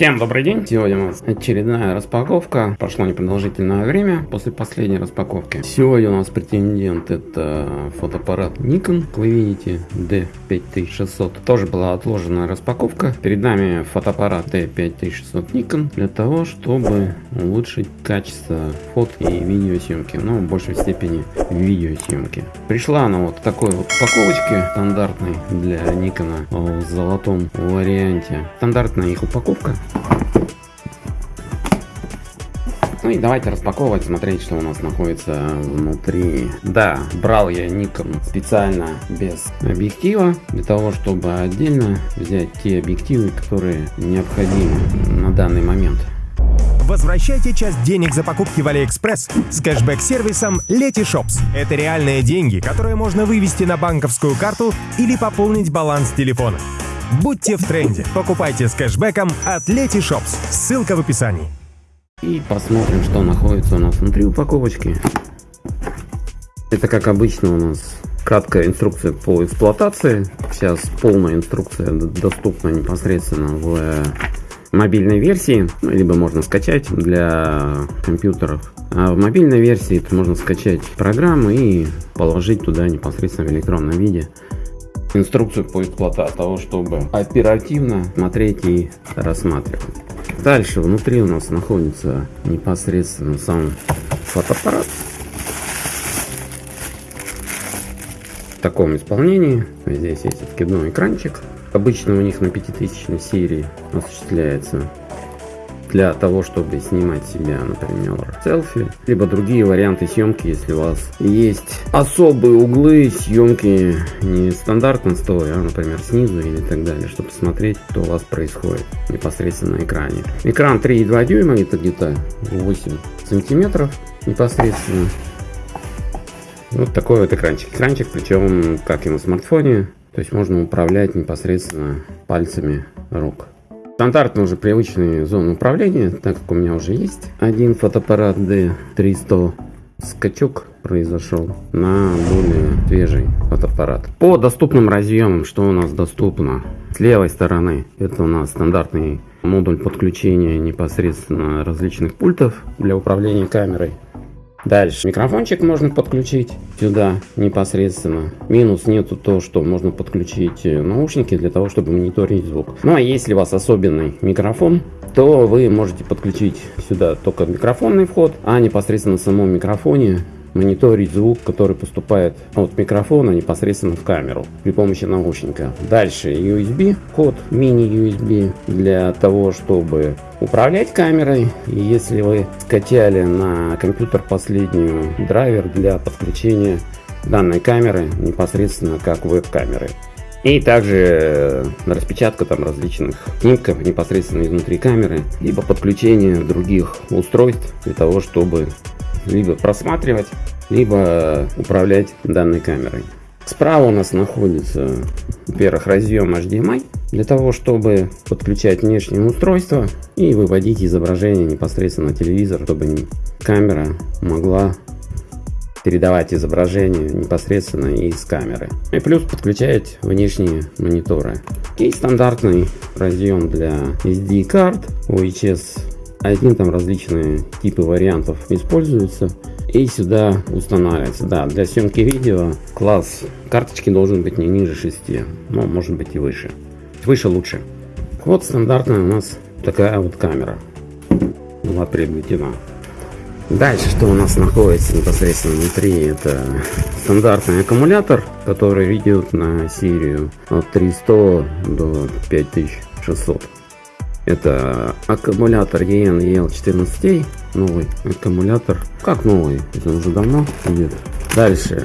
Всем добрый день! Сегодня у нас очередная распаковка. Прошло непродолжительное время после последней распаковки. Сегодня у нас претендент это фотоаппарат Nikon. Вы видите D5600. Тоже была отложена распаковка. Перед нами фотоаппарат D5600 Nikon для того, чтобы улучшить качество фото и видеосъемки. Ну, в большей степени видеосъемки. Пришла она вот в такой вот упаковочке стандартной для Nikon в золотом варианте. Стандартная их упаковка. Ну и давайте распаковывать, смотреть, что у нас находится внутри. Да, брал я Nikon специально без объектива, для того, чтобы отдельно взять те объективы, которые необходимы на данный момент. Возвращайте часть денег за покупки в Алиэкспресс с кэшбэк-сервисом Letyshops. Это реальные деньги, которые можно вывести на банковскую карту или пополнить баланс телефона. Будьте в тренде. Покупайте с кэшбэком от Letyshops. Ссылка в описании. И посмотрим, что находится у нас внутри упаковочки. Это как обычно у нас краткая инструкция по эксплуатации. Сейчас полная инструкция доступна непосредственно в мобильной версии, ну, либо можно скачать для компьютеров. А в мобильной версии можно скачать программы и положить туда непосредственно в электронном виде инструкцию по эксплуатации того, чтобы оперативно смотреть и рассматривать. Дальше внутри у нас находится непосредственно сам фотоаппарат. В таком исполнении. Здесь есть откидной экранчик. Обычно у них на 5000 серии осуществляется для того, чтобы снимать себя, например, селфи, либо другие варианты съемки, если у вас есть особые углы съемки не стандартно стоя, а, например, снизу или так далее, чтобы посмотреть, что у вас происходит непосредственно на экране. Экран 3,2 дюйма, это где-то 8 сантиметров непосредственно. Вот такой вот экранчик. Экранчик, причем, как и на смартфоне, то есть можно управлять непосредственно пальцами рук. Стандартно уже привычные зоны управления, так как у меня уже есть один фотоаппарат D300 скачок произошел на более свежий фотоаппарат. По доступным разъемам, что у нас доступно? С левой стороны это у нас стандартный модуль подключения непосредственно различных пультов для управления камерой. Дальше. Микрофончик можно подключить сюда непосредственно. Минус нету то, что можно подключить э, наушники для того, чтобы мониторить звук. Ну а если у вас особенный микрофон, то вы можете подключить сюда только микрофонный вход, а непосредственно в самом микрофоне мониторить звук, который поступает от микрофона непосредственно в камеру при помощи наушника. Дальше USB, вход мини-USB для того, чтобы управлять камерой. Если вы скачали на компьютер последнюю драйвер для подключения данной камеры непосредственно как веб-камеры. И также распечатка там различных снимков непосредственно изнутри камеры, либо подключение других устройств для того, чтобы либо просматривать, либо управлять данной камерой. Справа у нас находится, во-первых, разъем HDMI для того, чтобы подключать внешнее устройство и выводить изображение непосредственно на телевизор, чтобы камера могла передавать изображение непосредственно из камеры. И плюс подключать внешние мониторы. И стандартный разъем для SD карт, UHS один там различные типы вариантов используются и сюда устанавливается. Да, для съемки видео класс карточки должен быть не ниже 6, но может быть и выше. Выше лучше. Вот стандартная у нас такая вот камера была приобретена. Дальше, что у нас находится непосредственно внутри, это стандартный аккумулятор, который идет на серию от 300 до 5600. Это аккумулятор EN EL14, новый аккумулятор. Как новый? Это уже давно идет. Дальше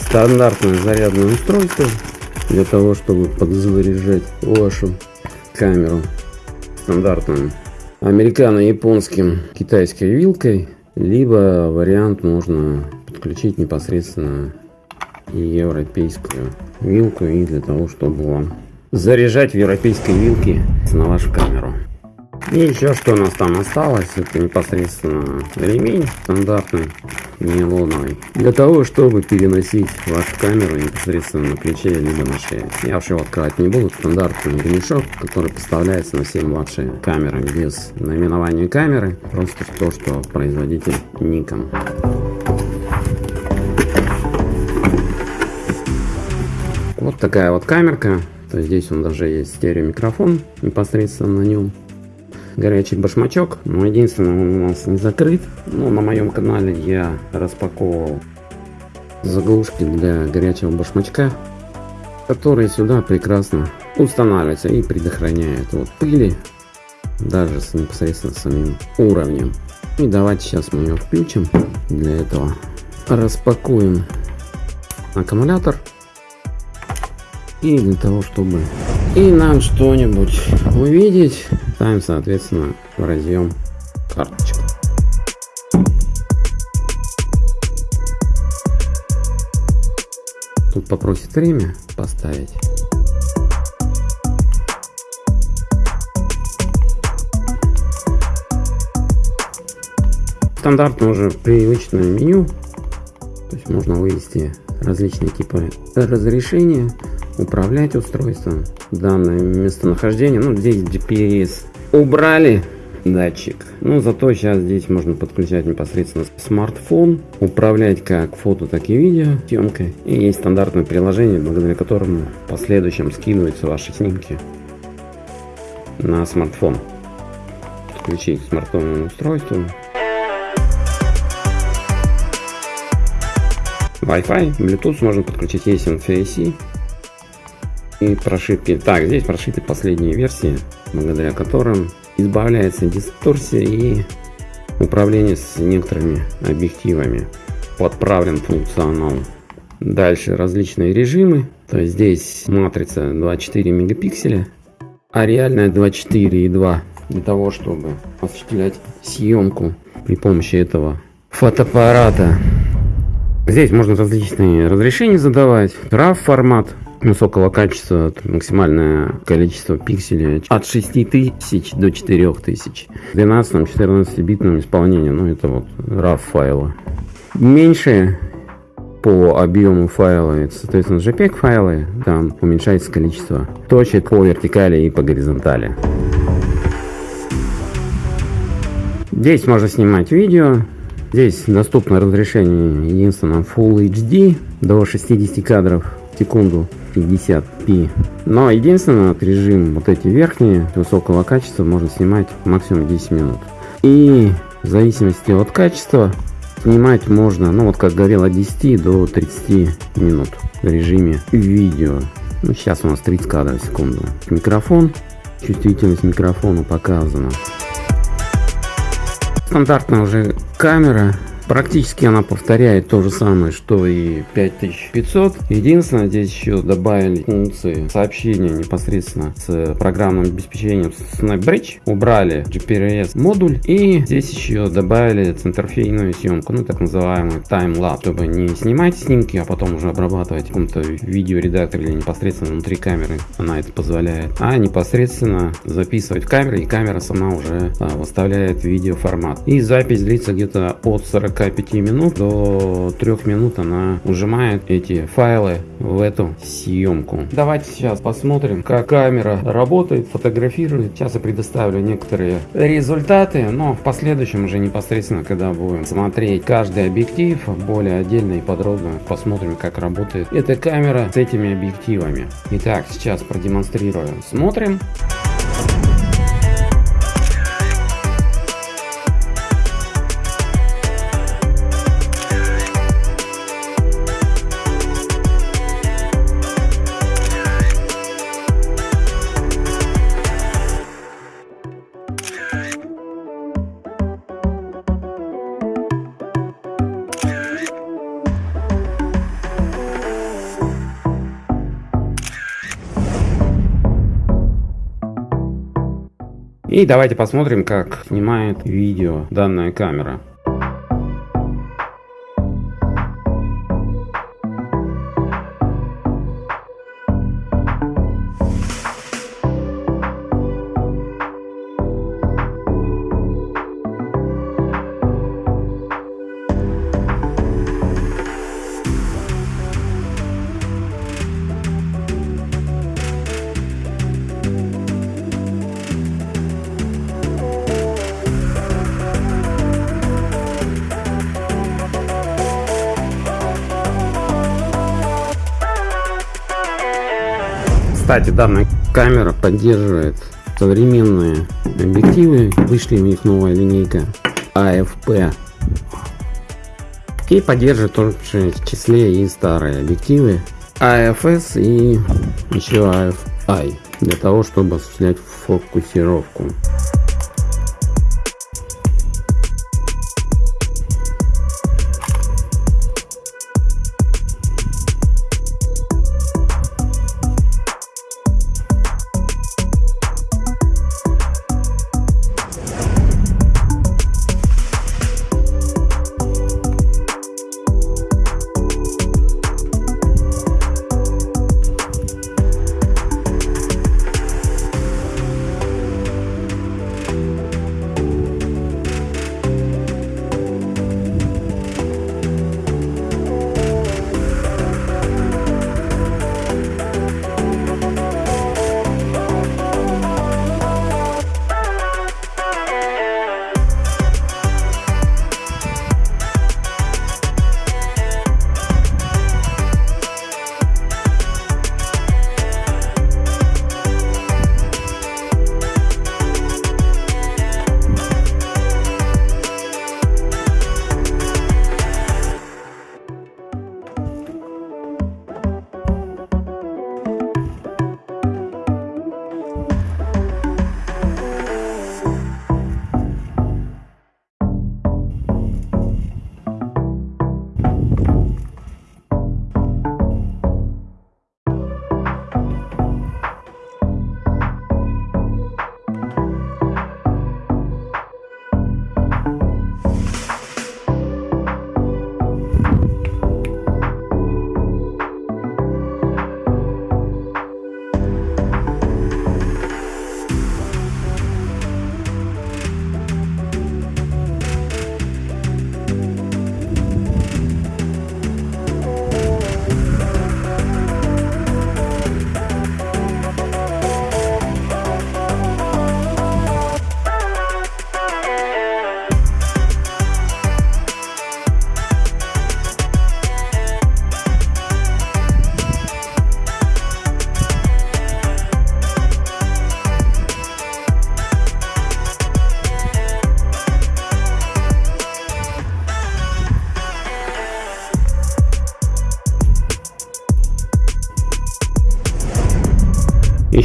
стандартное зарядное устройство для того, чтобы подзаряжать вашу камеру стандартным американо-японским китайской вилкой, либо вариант можно подключить непосредственно европейскую вилку и для того, чтобы вам заряжать в европейской вилке на вашу камеру. И еще что у нас там осталось, это непосредственно ремень стандартный, нейлоновый. Для того, чтобы переносить вашу камеру непосредственно на плече, либо на шее. Я вообще его открывать не буду. Стандартный ремешок, который поставляется на все младшие камеры без наименования камеры. Просто то, что производитель Nikon. Вот такая вот камерка. То есть здесь он даже есть стереомикрофон непосредственно на нем. Горячий башмачок, но единственное он у нас не закрыт. Но на моем канале я распаковывал заглушки для горячего башмачка, которые сюда прекрасно устанавливаются и предохраняют от пыли, даже с непосредственно самим уровнем. И давайте сейчас мы ее включим. Для этого распакуем аккумулятор. И для того, чтобы и нам что-нибудь увидеть, ставим, соответственно, в разъем карточку. Тут попросит время поставить. Стандартно уже привычное меню. То есть можно вывести различные типы разрешения управлять устройством. Данное местонахождение, ну здесь GPS убрали датчик. Ну зато сейчас здесь можно подключать непосредственно смартфон, управлять как фото, так и видео съемкой. И есть стандартное приложение, благодаря которому в последующем скидываются ваши снимки на смартфон. Подключить к смартфонному устройству. Wi-Fi, Bluetooth можно подключить есть NFAC и прошивки. Так, здесь прошиты последние версии, благодаря которым избавляется дисторсия и управление с некоторыми объективами. Подправлен функционал. Дальше различные режимы. То есть здесь матрица 24 мегапикселя, а реальная 24,2 для того, чтобы осуществлять съемку при помощи этого фотоаппарата. Здесь можно различные разрешения задавать. RAW формат, высокого качества, максимальное количество пикселей от 6000 до 4000. В 12-14 битном исполнении, ну это вот RAW файлы. Меньше по объему файла, соответственно, JPEG файлы, там уменьшается количество точек по вертикали и по горизонтали. Здесь можно снимать видео, здесь доступно разрешение единственно Full HD до 60 кадров в секунду 50p. Но единственное, вот режим вот эти верхние высокого качества можно снимать максимум 10 минут. И в зависимости от качества снимать можно, ну вот как говорил, от 10 до 30 минут в режиме видео. Ну, сейчас у нас 30 кадров в секунду. Микрофон, чувствительность микрофона показана. Стандартная уже камера Практически она повторяет то же самое, что и 5500. Единственное, здесь еще добавили функции сообщения непосредственно с программным обеспечением SnapBridge. Убрали GPS модуль и здесь еще добавили центрфейную съемку, ну так называемый таймлапс, чтобы не снимать снимки, а потом уже обрабатывать в каком-то видеоредакторе или непосредственно внутри камеры. Она это позволяет. А непосредственно записывать в камеру и камера сама уже а, выставляет видеоформат. И запись длится где-то от 40 45 минут до 3 минут она ужимает эти файлы в эту съемку. Давайте сейчас посмотрим, как камера работает, фотографирует. Сейчас я предоставлю некоторые результаты, но в последующем уже непосредственно, когда будем смотреть каждый объектив, более отдельно и подробно посмотрим, как работает эта камера с этими объективами. Итак, сейчас продемонстрирую. Смотрим. И давайте посмотрим, как снимает видео данная камера. Кстати, данная камера поддерживает современные объективы. Вышли у них новая линейка AFP. И поддерживает тоже в числе и старые объективы AFS и еще AFI для того, чтобы осуществлять фокусировку.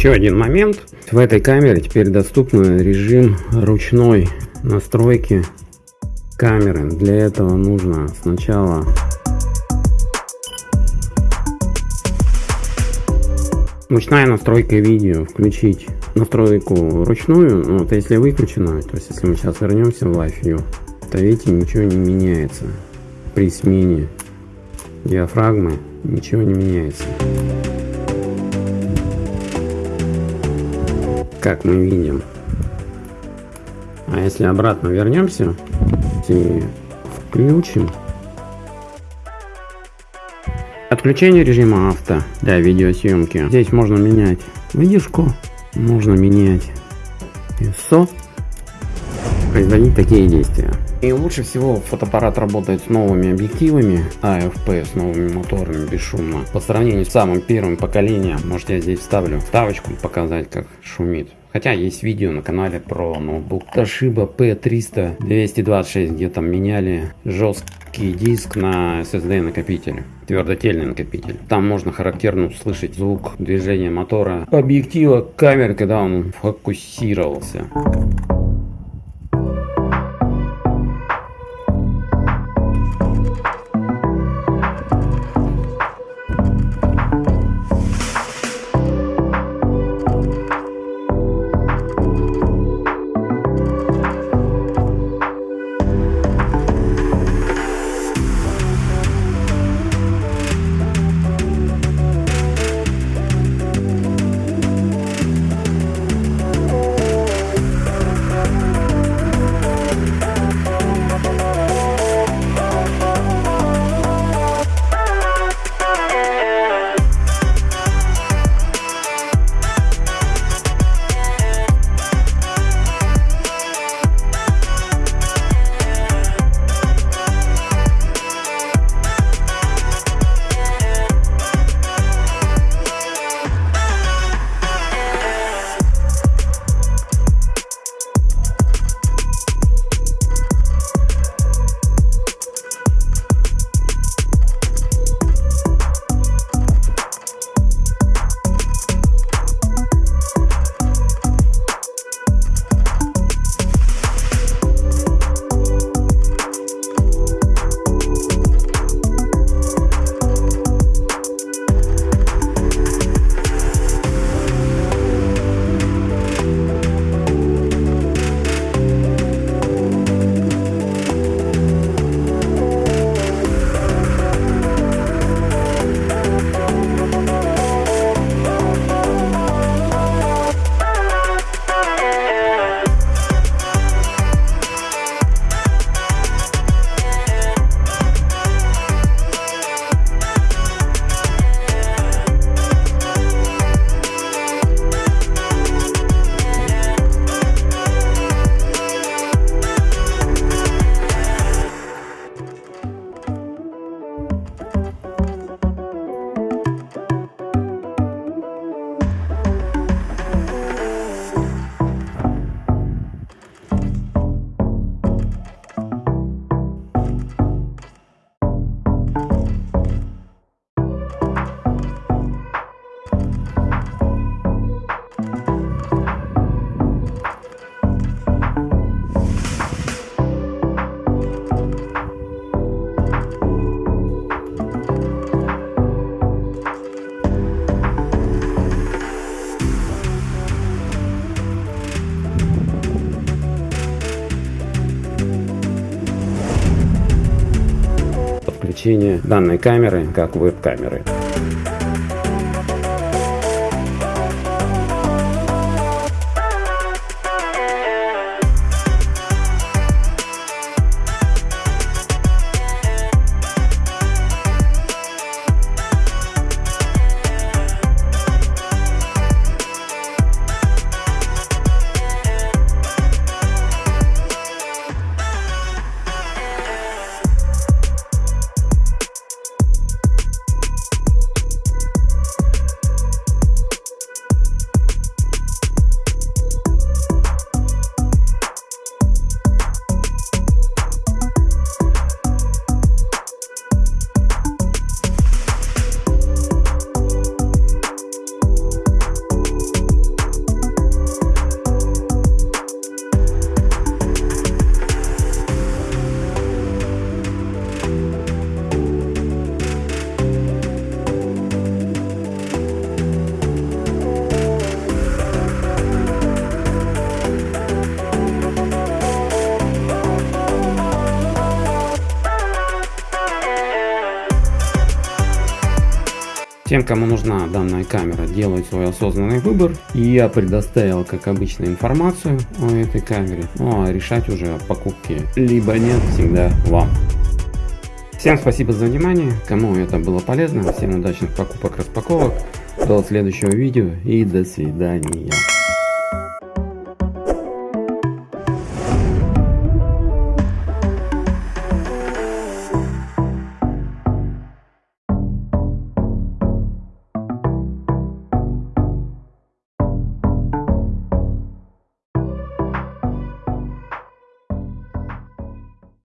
Еще один момент. В этой камере теперь доступен режим ручной настройки камеры. Для этого нужно сначала ручная настройка видео включить настройку ручную ну, вот если выключена то есть если мы сейчас вернемся в Live View то видите ничего не меняется при смене диафрагмы ничего не меняется как мы видим. А если обратно вернемся и включим отключение режима авто для видеосъемки. Здесь можно менять выдержку, можно менять ISO, производить такие действия. И лучше всего фотоаппарат работает с новыми объективами AFP, с новыми моторами бесшумно. По сравнению с самым первым поколением, может я здесь вставлю вставочку показать как шумит. Хотя есть видео на канале про ноутбук Toshiba P300 226, где там меняли жесткий диск на SSD накопитель твердотельный накопитель. Там можно характерно услышать звук движения мотора объектива камеры, когда он фокусировался. Значение данной камеры как веб-камеры. Тем, кому нужна данная камера, делают свой осознанный выбор. И я предоставил, как обычно, информацию о этой камере. Ну а решать уже покупки либо нет, всегда вам. Всем спасибо за внимание, кому это было полезно, всем удачных покупок, распаковок, до следующего видео и до свидания.